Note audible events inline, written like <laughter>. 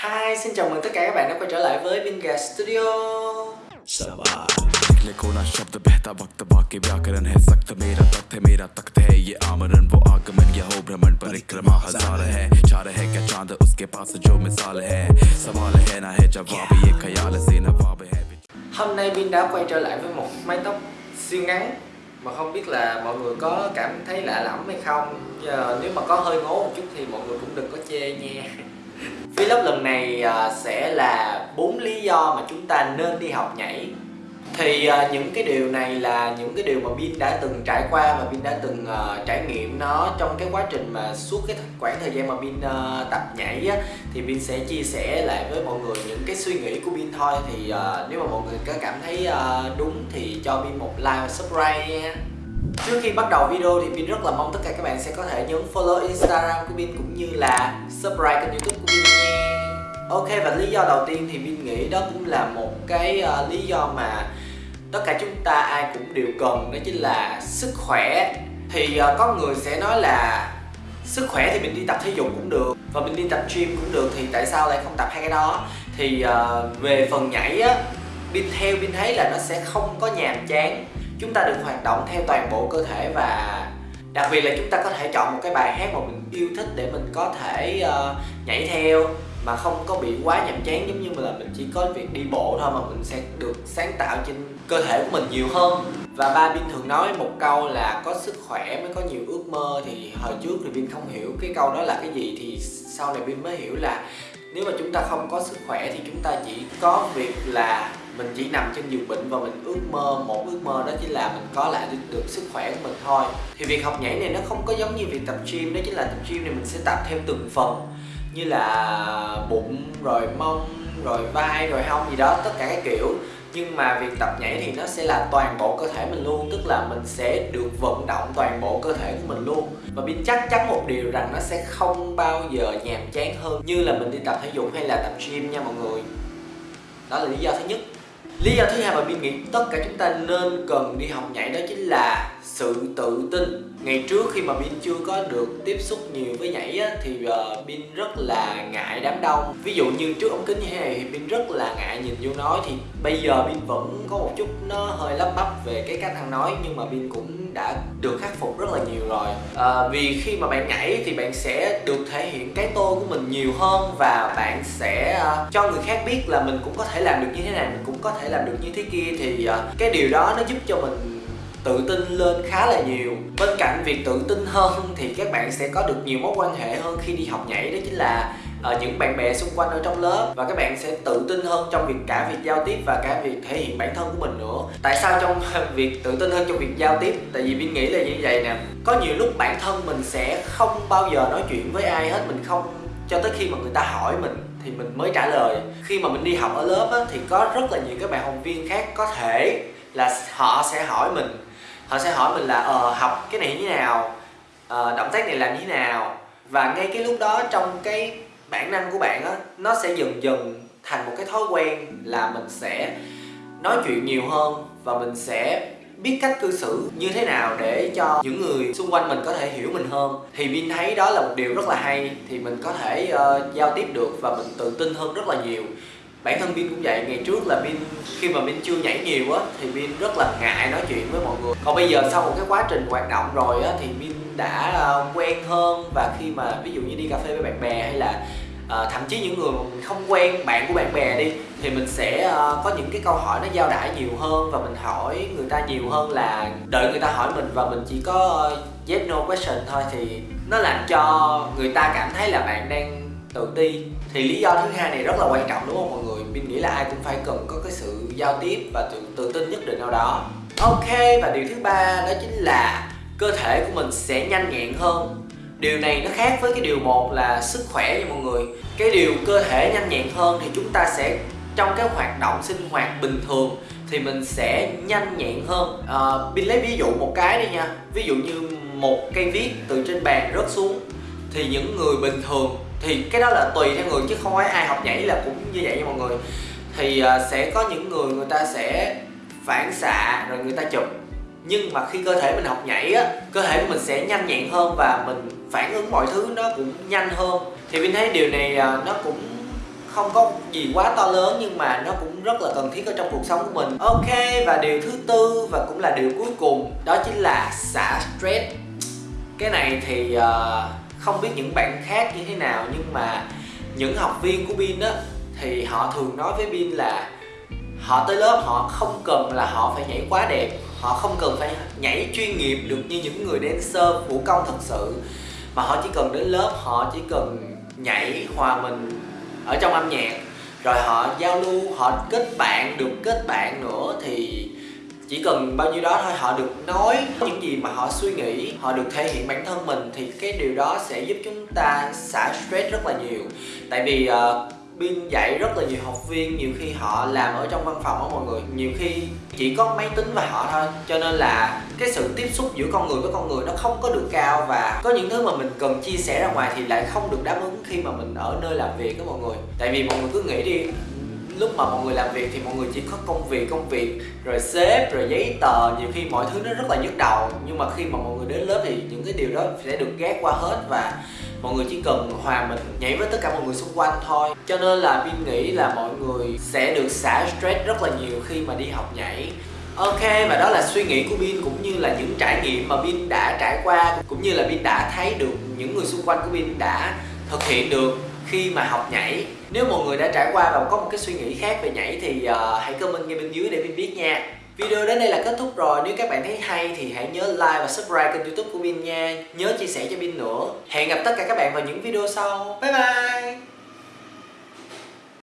Hi, xin chào mừng tất cả các bạn đã quay trở lại với Binga Studio निकले कोना शब्द बहता वक्त बाकी व्याकरण है सख्त मेरा तख्त है मेरा तख्त है ये आमरण वो आगमन या हो भ्रमण परिक्रमा हजार है चार है क्या चांद उसके पास जो मिसाल है सवाल है ना है जवाब ये ख्याल से नवाब है Hôm nay Bin đã quay trở lại với một mái tóc siêu ngắn Mà không biết là mọi người có cảm thấy lạ lẫm hay không Giờ, Nếu mà có hơi ngố một chút thì mọi người cũng đừng có chê nha Vlog lần này à, sẽ là bốn lý do mà chúng ta nên đi học nhảy. Thì à, những cái điều này là những cái điều mà Bin đã từng trải qua và Bin đã từng à, trải nghiệm nó trong cái quá trình mà suốt cái khoảng thời gian mà Bin tập nhảy á, thì Bin sẽ chia sẻ lại với mọi người những cái suy nghĩ của Bin thôi. Thì nếu mà mọi người có cảm thấy đúng thì cho Bin một like và subscribe nha. Trước khi bắt đầu video thì Pin rất là mong tất cả các bạn sẽ có thể nhấn follow Instagram của Pin cũng như là subscribe kênh youtube của Pin nha. Ok và lý do đầu tiên thì Pin nghĩ đó cũng là một cái uh, lý do mà tất cả chúng ta ai cũng đều cần đó chính là sức khỏe. Thì uh, có người sẽ nói là sức khỏe thì mình đi tập thể dục cũng được và mình đi tập gym cũng được thì tại sao lại không tập hai cái đó? Thì uh, về phần nhảy á Pin theo Pin thấy là nó sẽ không có nhàm chán chúng ta được hoạt động theo toàn bộ cơ thể và đặc biệt là chúng ta có thể chọn một cái bài hát mà mình yêu thích để mình có thể uh, nhảy theo mà không có bị quá nhàm chán giống như là mình chỉ có việc đi bộ thôi mà mình sẽ được sáng tạo trên cơ thể của mình nhiều hơn. Và ba Bin thường nói một câu là có sức khỏe mới có nhiều ước mơ thì hồi trước thì Bin không hiểu cái câu đó là cái gì thì sau này Bin mới hiểu là nếu mà chúng ta không có sức khỏe thì chúng ta chỉ có việc là mình chỉ nằm trên giường bệnh và mình ước mơ, một ước mơ đó chính là mình có lại được sức khỏe của mình thôi. Thì việc học nhảy này nó không có giống như việc tập gym, đó chính là tập gym này mình sẽ tập theo từng phần, như là bụng, rồi mông, rồi vai, rồi hông gì đó, tất cả các kiểu. Nhưng mà việc tập nhảy thì nó sẽ là toàn bộ cơ thể mình luôn, tức là mình sẽ được vận động toàn bộ cơ thể của mình luôn. Và Bin chắc chắn một điều rằng nó sẽ không bao giờ nhàm chán hơn như là mình đi tập thể dục hay là tập gym nha mọi người. Đó là lý do thứ nhất lý do thứ hai mà mình nghĩ tất cả chúng ta nên cần đi học nhảy đó chính là sự tự tin. Ngày trước khi mà Bin chưa có được tiếp xúc nhiều với nhảy á, thì uh, Bin rất là ngại đám đông. Ví dụ như trước ống kính như thế này thì Bin rất là ngại nhìn vô nói. Thì bây giờ Bin vẫn có một chút nó hơi lắp bắp về cái cách ăn nói nhưng mà Bin cũng đã được khắc phục rất là nhiều rồi. À, vì khi mà bạn nhảy thì bạn sẽ được thể hiện cái tôi của mình nhiều hơn và bạn sẽ uh, cho người khác biết là mình cũng có thể làm được như thế này mình cũng có thể làm được như thế kia. Thì uh, cái điều đó nó giúp cho mình tự tin lên khá là nhiều. Bên cạnh việc tự tin hơn thì các bạn sẽ có được nhiều mối quan hệ hơn khi đi học nhảy đó chính là ở những bạn bè xung quanh ở trong lớp. Và các bạn sẽ tự tin hơn trong việc cả việc giao tiếp và cả việc thể hiện bản thân của mình nữa. Tại sao trong <laughs> việc tự tin hơn trong việc giao tiếp? Tại vì mình nghĩ là như vậy nè. Có nhiều lúc bản thân mình sẽ không bao giờ nói chuyện với ai hết mình không cho tới khi mà người ta hỏi mình thì mình mới trả lời. Khi mà mình đi học ở lớp á, thì có rất là nhiều các bạn học viên khác có thể là họ sẽ hỏi mình họ sẽ hỏi mình là ờ học cái này như thế nào? Ờ, động tác này làm như thế nào? Và ngay cái lúc đó trong cái bản năng của bạn á nó sẽ dần dần thành một cái thói quen là mình sẽ nói chuyện nhiều hơn và mình sẽ biết cách cư xử như thế nào để cho những người xung quanh mình có thể hiểu mình hơn. Thì Vin thấy đó là một điều rất là hay thì mình có thể uh, giao tiếp được và mình tự tin hơn rất là nhiều bản thân pin cũng vậy ngày trước là pin khi mà pin chưa nhảy nhiều á thì pin rất là ngại nói chuyện với mọi người. Còn bây giờ sau một cái quá trình hoạt động rồi á thì pin đã uh, quen hơn và khi mà ví dụ như đi cà phê với bạn bè hay là uh, thậm chí những người mà mình không quen bạn của bạn bè đi thì mình sẽ uh, có những cái câu hỏi nó giao đãi nhiều hơn và mình hỏi người ta nhiều hơn là đợi người ta hỏi mình và mình chỉ có uh, yes no question thôi. Thì nó làm cho người ta cảm thấy là bạn đang tự ti thì lý do thứ hai này rất là quan trọng đúng không mọi người? Mình nghĩ là ai cũng phải cần có cái sự giao tiếp và tự, tự tin nhất định nào đó. Ok và điều thứ ba đó chính là cơ thể của mình sẽ nhanh nhẹn hơn. Điều này nó khác với cái điều một là sức khỏe nha mọi người. Cái điều cơ thể nhanh nhẹn hơn thì chúng ta sẽ trong cái hoạt động sinh hoạt bình thường thì mình sẽ nhanh nhẹn hơn. Ờ, à, Bin lấy ví dụ một cái đi nha. Ví dụ như một cây viết từ trên bàn rớt xuống thì những người bình thường thì cái đó là tùy theo người chứ không phải ai học nhảy là cũng như vậy nha mọi người. Thì uh, sẽ có những người người ta sẽ phản xạ rồi người ta chụp. Nhưng mà khi cơ thể mình học nhảy á cơ thể của mình sẽ nhanh nhẹn hơn và mình phản ứng mọi thứ nó cũng nhanh hơn. Thì mình thấy điều này uh, nó cũng không có gì quá to lớn nhưng mà nó cũng rất là cần thiết ở trong cuộc sống của mình. Ok và điều thứ tư và cũng là điều cuối cùng đó chính là xả stress. Cái này thì uh, không biết những bạn khác như thế nào, nhưng mà những học viên của pin á, thì họ thường nói với pin là họ tới lớp họ không cần là họ phải nhảy quá đẹp, họ không cần phải nhảy chuyên nghiệp được như những người dancer vũ công thật sự, mà họ chỉ cần đến lớp họ chỉ cần nhảy hòa mình ở trong âm nhạc, rồi họ giao lưu, họ kết bạn, được kết bạn nữa thì chỉ cần bao nhiêu đó thôi họ được nói những gì mà họ suy nghĩ họ được thể hiện bản thân mình thì cái điều đó sẽ giúp chúng ta xả stress rất là nhiều. Tại vì ờ, uh, Bin dạy rất là nhiều học viên nhiều khi họ làm ở trong văn phòng á mọi người nhiều khi chỉ có máy tính và họ thôi. Cho nên là cái sự tiếp xúc giữa con người với con người nó không có được cao và có những thứ mà mình cần chia sẻ ra ngoài thì lại không được đáp ứng khi mà mình ở nơi làm việc đó mọi người. Tại vì mọi người cứ nghĩ đi lúc mà mọi người làm việc thì mọi người chỉ có công việc công việc, rồi sếp, rồi giấy tờ. Nhiều khi mọi thứ nó rất là nhức đầu. Nhưng mà khi mà mọi người đến lớp thì những cái điều đó sẽ được gác qua hết và mọi người chỉ cần hòa mình nhảy với tất cả mọi người xung quanh thôi. Cho nên là pin nghĩ là mọi người sẽ được xả stress rất là nhiều khi mà đi học nhảy. Ok, và đó là suy nghĩ của Bin cũng như là những trải nghiệm mà Bin đã trải qua. Cũng như là Bin đã thấy được những người xung quanh của Bin đã thực hiện được khi mà học nhảy. Nếu mọi người đã trải qua và có một cái suy nghĩ khác về nhảy thì uh, hãy comment ngay bên dưới để mình biết nha. Video đến đây là kết thúc rồi, nếu các bạn thấy hay thì hãy nhớ like và subscribe kênh youtube của Bin nha. Nhớ chia sẻ cho Bin nữa. Hẹn gặp tất cả các bạn vào những video sau. Bye bye!